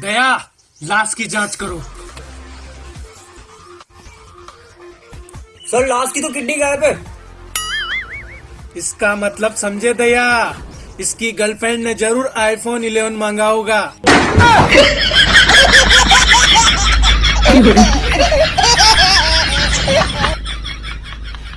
दया लाश की जाँच करो। सर लास्ट की तो किडनी गायब है। इसका मतलब समझे दया इसकी गर्लफ्रेंड ने ज़रूर आईफोन 11 मांगा होगा।